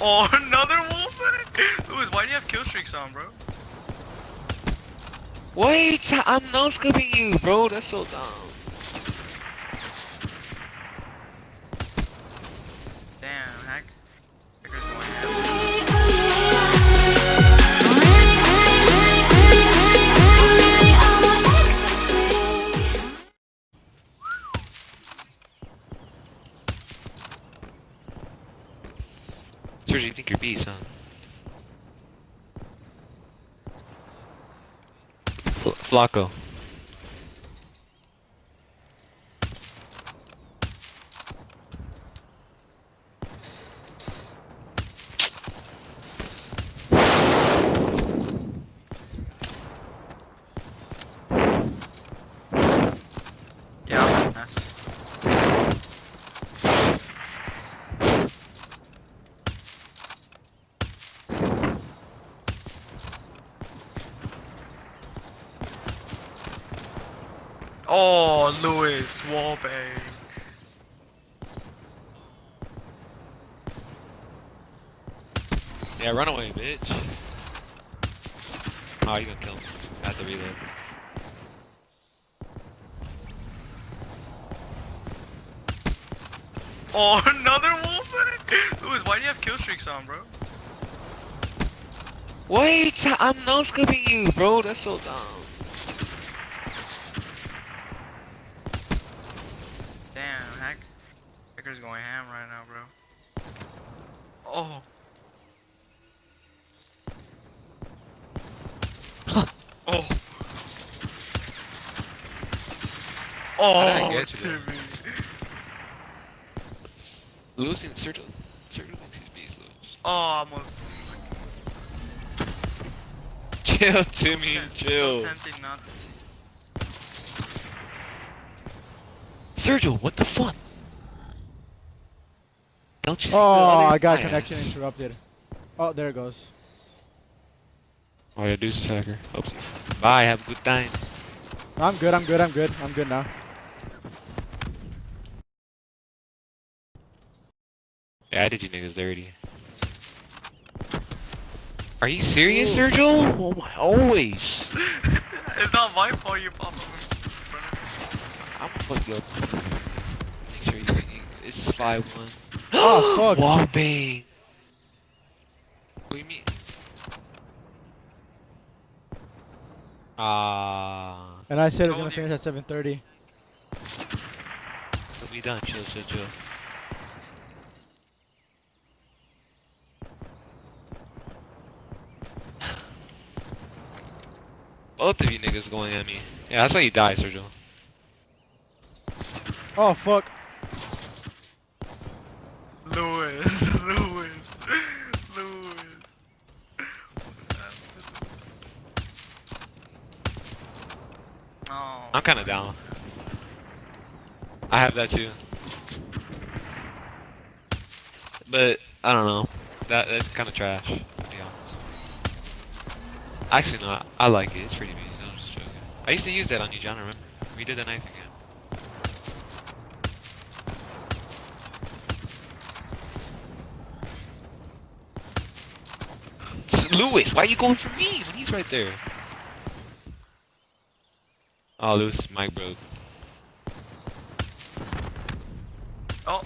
Oh, another wolf! Louis, why do you have kill streaks on, bro? Wait, I'm no scoping you, bro. That's so dumb. Sergio, you think you're beast, huh? Fl Flacco. Yeah, nice. Oh, Louis, wallbang. Yeah, run away, bitch. Oh, you gonna kill me. I have to reload. Oh, another wolf! Louis, why do you have kill streaks on, bro? Wait, I'm no scoping you, bro. That's so dumb. Right now, bro. Oh. Oh. Oh, there? Timmy. Sergio. Sergio thinks he's beast, Lewis. Oh, almost. Chill, Timmy, so- chill. So tempting not to. Sergio, what the fuck? Don't you see Oh, the other I got bias? connection interrupted. Oh, there it goes. Oh yeah, deuce attacker. Oops. Bye, have a good time. I'm good, I'm good, I'm good. I'm good now. Yeah, I did you niggas dirty. Are you serious, Sergio? Oh my, always. it's not my fault you pop up in front of me. I'm gonna fuck you it's 5-1. Oh, fuck. Wall bang. What do you mean? Ah, And I said it was gonna you. finish at 7:30. we'll be done. Chill, chill, chill. Both of you niggas going at me. Yeah, that's how you die, Sergio. Oh fuck. Louis, Louis. Oh. I'm kind of down. I have that too. But I don't know. That that's kind of trash, to be honest. Actually, no. I, I like it. It's pretty amazing. I'm just joking. I used to use that on you, John. Remember? We did the knife again. Lewis, why are you going for me when he's right there? Oh, Lewis, mic broke. Oh.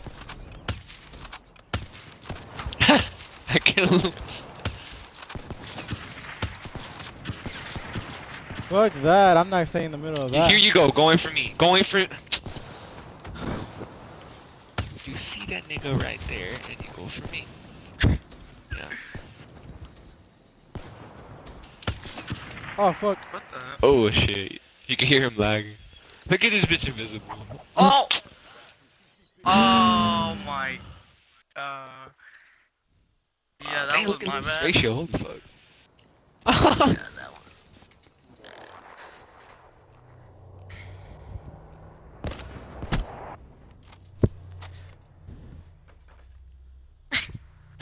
I killed Lewis. Fuck that. I'm not staying in the middle of that. Here you go, going for me. Going for. You see that nigga right there, and you go for me. Yeah. Oh fuck. What the? Oh shit. You can hear him lagging. Look at this bitch invisible. Oh. Oh my. Uh. Yeah, that Dang, was look my this bad. ratio. Holy fuck. Yeah, that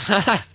one.